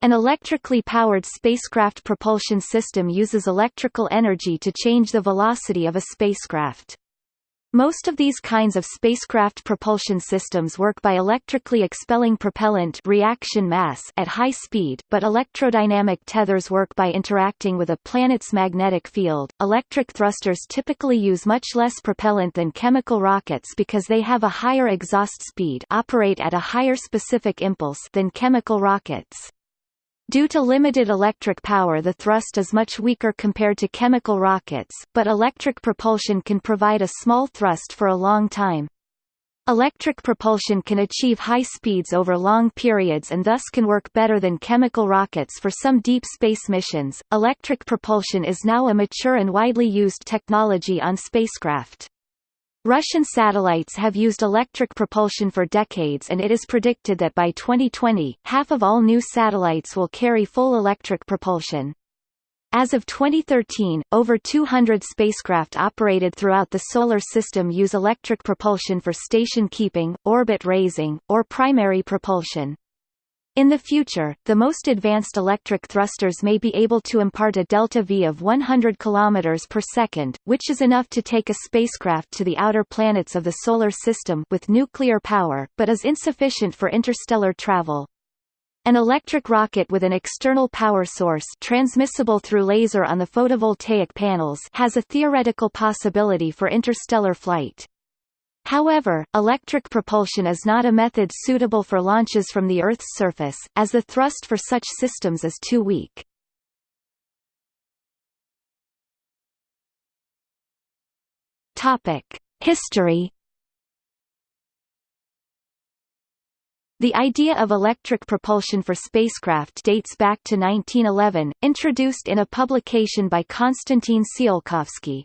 An electrically powered spacecraft propulsion system uses electrical energy to change the velocity of a spacecraft. Most of these kinds of spacecraft propulsion systems work by electrically expelling propellant reaction mass at high speed, but electrodynamic tethers work by interacting with a planet's magnetic field. Electric thrusters typically use much less propellant than chemical rockets because they have a higher exhaust speed operate at a higher specific impulse than chemical rockets. Due to limited electric power the thrust is much weaker compared to chemical rockets, but electric propulsion can provide a small thrust for a long time. Electric propulsion can achieve high speeds over long periods and thus can work better than chemical rockets for some deep space missions. Electric propulsion is now a mature and widely used technology on spacecraft. Russian satellites have used electric propulsion for decades and it is predicted that by 2020, half of all new satellites will carry full electric propulsion. As of 2013, over 200 spacecraft operated throughout the Solar System use electric propulsion for station keeping, orbit raising, or primary propulsion. In the future, the most advanced electric thrusters may be able to impart a delta V of 100 km per second, which is enough to take a spacecraft to the outer planets of the Solar System with nuclear power, but is insufficient for interstellar travel. An electric rocket with an external power source transmissible through laser on the photovoltaic panels has a theoretical possibility for interstellar flight. However, electric propulsion is not a method suitable for launches from the Earth's surface, as the thrust for such systems is too weak. History The idea of electric propulsion for spacecraft dates back to 1911, introduced in a publication by Konstantin Tsiolkovsky.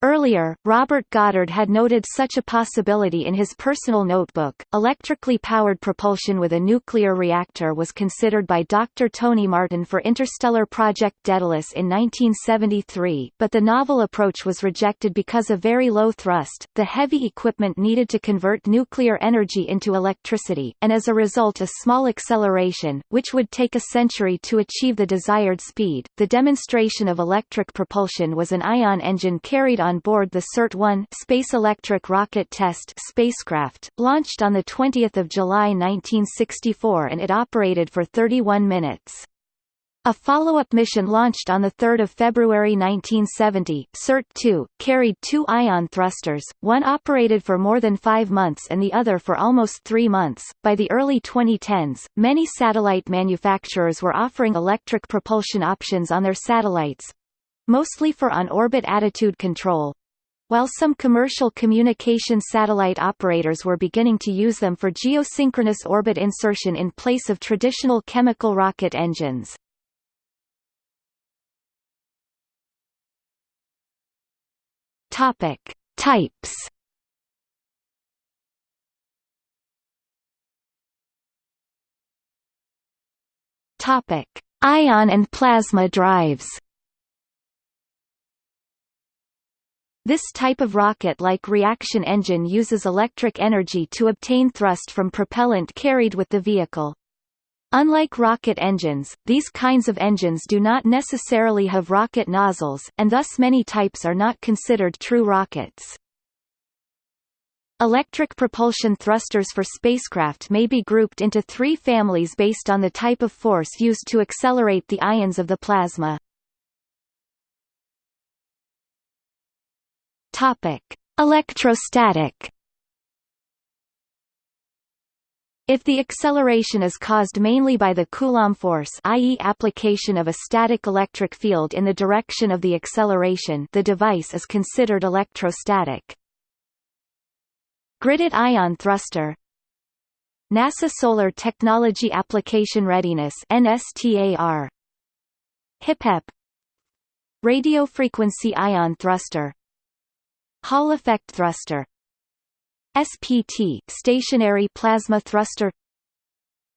Earlier, Robert Goddard had noted such a possibility in his personal notebook. Electrically powered propulsion with a nuclear reactor was considered by Dr. Tony Martin for Interstellar Project Daedalus in 1973, but the novel approach was rejected because of very low thrust, the heavy equipment needed to convert nuclear energy into electricity, and as a result a small acceleration, which would take a century to achieve the desired speed. The demonstration of electric propulsion was an ion engine carried on on board the SERT-1 Space Electric Rocket Test spacecraft, launched on 20 July 1964 and it operated for 31 minutes. A follow-up mission launched on 3 February 1970, SERT-2, carried two ion thrusters, one operated for more than five months and the other for almost three months. By the early 2010s, many satellite manufacturers were offering electric propulsion options on their satellites, mostly for on-orbit attitude control, while some commercial communication satellite operators were beginning to use them for geosynchronous orbit insertion in place of traditional chemical rocket engines. Topic: Types. Topic: Ion and plasma drives. This type of rocket-like reaction engine uses electric energy to obtain thrust from propellant carried with the vehicle. Unlike rocket engines, these kinds of engines do not necessarily have rocket nozzles, and thus many types are not considered true rockets. Electric propulsion thrusters for spacecraft may be grouped into three families based on the type of force used to accelerate the ions of the plasma. Topic: Electrostatic. If the acceleration is caused mainly by the Coulomb force i.e. application of a static electric field in the direction of the acceleration the device is considered electrostatic. Gridded ion thruster NASA Solar Technology Application Readiness NSTAR HIPEP Radio frequency ion thruster Hall effect thruster. SPT stationary plasma thruster.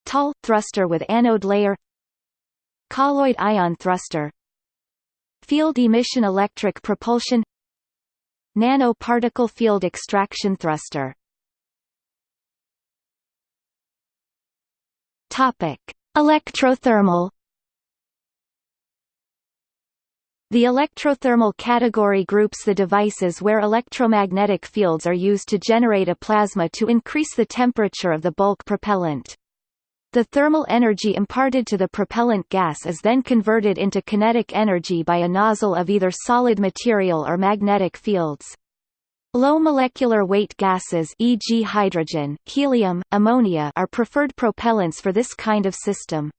TAL thruster with anode layer. Colloid ion thruster. Field emission electric propulsion. Nanoparticle field extraction thruster. Topic. Electrothermal The electrothermal category groups the devices where electromagnetic fields are used to generate a plasma to increase the temperature of the bulk propellant. The thermal energy imparted to the propellant gas is then converted into kinetic energy by a nozzle of either solid material or magnetic fields. Low molecular weight gases e.g. hydrogen, helium, ammonia are preferred propellants for this kind of system.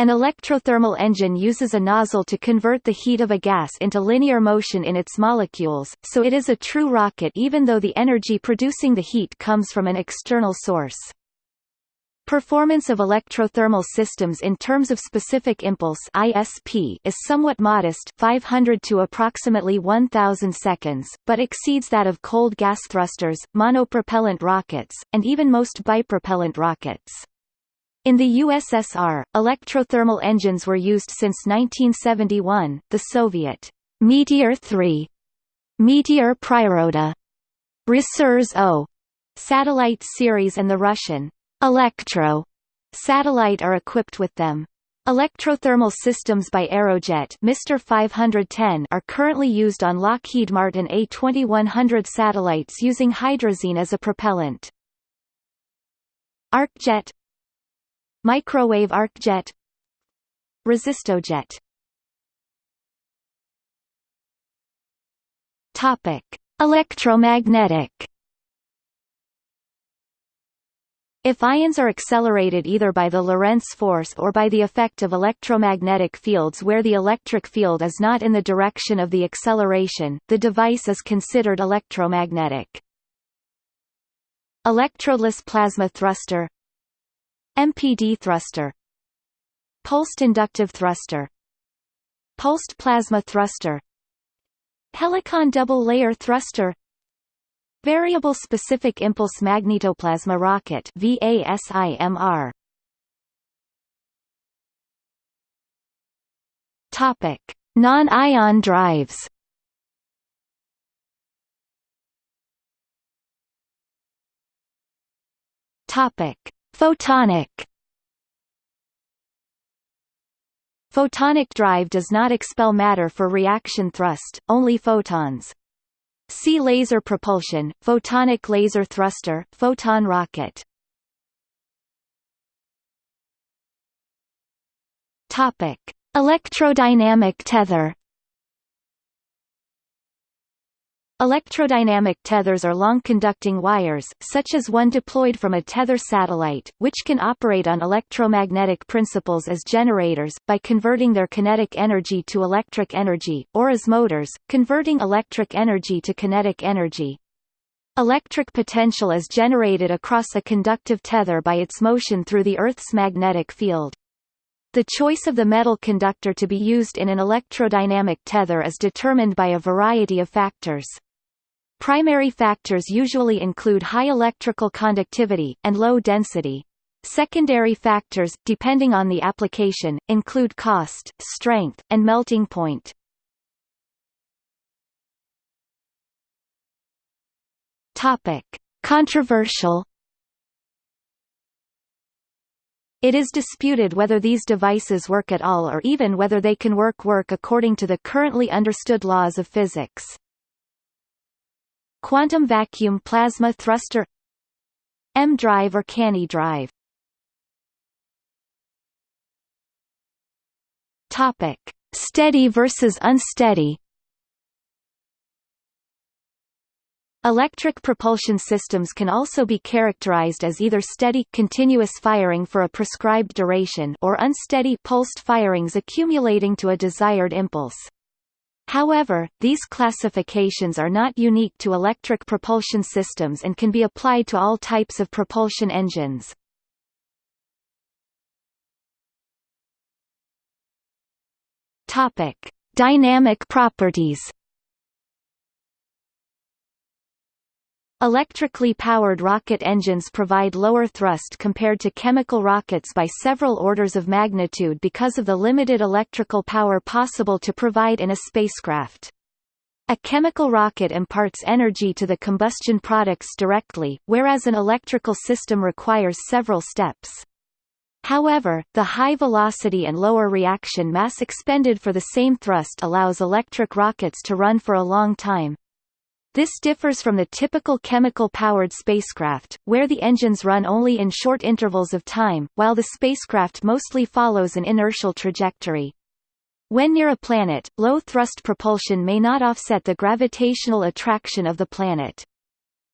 An electrothermal engine uses a nozzle to convert the heat of a gas into linear motion in its molecules, so it is a true rocket even though the energy producing the heat comes from an external source. Performance of electrothermal systems in terms of specific impulse ISP is somewhat modest 500 to approximately 1000 seconds, but exceeds that of cold gas thrusters, monopropellant rockets, and even most bipropellant rockets. In the USSR, electrothermal engines were used since 1971. The Soviet Meteor 3, Meteor Priroda, Resurs O satellite series and the Russian Elektro satellite are equipped with them. Electrothermal systems by Aerojet Mr. 510 are currently used on Lockheed Martin A2100 satellites using hydrazine as a propellant. ArcJet Microwave arcjet Resistojet Topic: Electromagnetic. If ions are accelerated either by the Lorentz force or by the effect of electromagnetic fields where the electric field is not in the direction of the acceleration, the device is considered electromagnetic. Electrodeless plasma thruster MPD thruster Pulsed inductive thruster Pulsed plasma thruster Helicon double-layer thruster Variable specific impulse magnetoplasma rocket VASIMR Topic Non-ion drives. Topic Photonic Photonic drive does not expel matter for reaction thrust, only photons. See laser propulsion, photonic laser thruster, photon rocket. Topic: Electrodynamic tether. Electrodynamic tethers are long-conducting wires, such as one deployed from a tether satellite, which can operate on electromagnetic principles as generators, by converting their kinetic energy to electric energy, or as motors, converting electric energy to kinetic energy. Electric potential is generated across a conductive tether by its motion through the Earth's magnetic field. The choice of the metal conductor to be used in an electrodynamic tether is determined by a variety of factors. Primary factors usually include high electrical conductivity, and low density. Secondary factors, depending on the application, include cost, strength, and melting point. Topic. Controversial It is disputed whether these devices work at all or even whether they can work work according to the currently understood laws of physics. Quantum vacuum plasma thruster EmDrive or Cannae drive Topic: Steady versus unsteady. Electric propulsion systems can also be characterized as either steady continuous firing for a prescribed duration or unsteady pulsed firings accumulating to a desired impulse. However, these classifications are not unique to electric propulsion systems and can be applied to all types of propulsion engines. Topic: Dynamic properties Electrically powered rocket engines provide lower thrust compared to chemical rockets by several orders of magnitude because of the limited electrical power possible to provide in a spacecraft. A chemical rocket imparts energy to the combustion products directly, whereas an electrical system requires several steps. However, the high velocity and lower reaction mass expended for the same thrust allows electric rockets to run for a long time. This differs from the typical chemical-powered spacecraft, where the engines run only in short intervals of time, while the spacecraft mostly follows an inertial trajectory. When near a planet, low-thrust propulsion may not offset the gravitational attraction of the planet.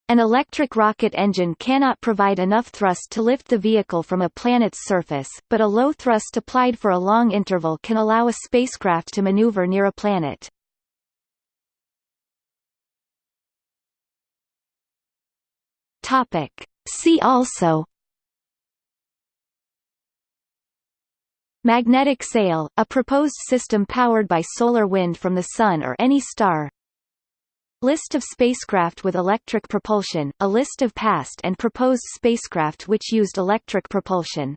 An electric rocket engine cannot provide enough thrust to lift the vehicle from a planet's surface, but a low thrust applied for a long interval can allow a spacecraft to maneuver near a planet. Topic. See also Magnetic sail, a proposed system powered by solar wind from the Sun or any star List of spacecraft with electric propulsion, a list of past and proposed spacecraft which used electric propulsion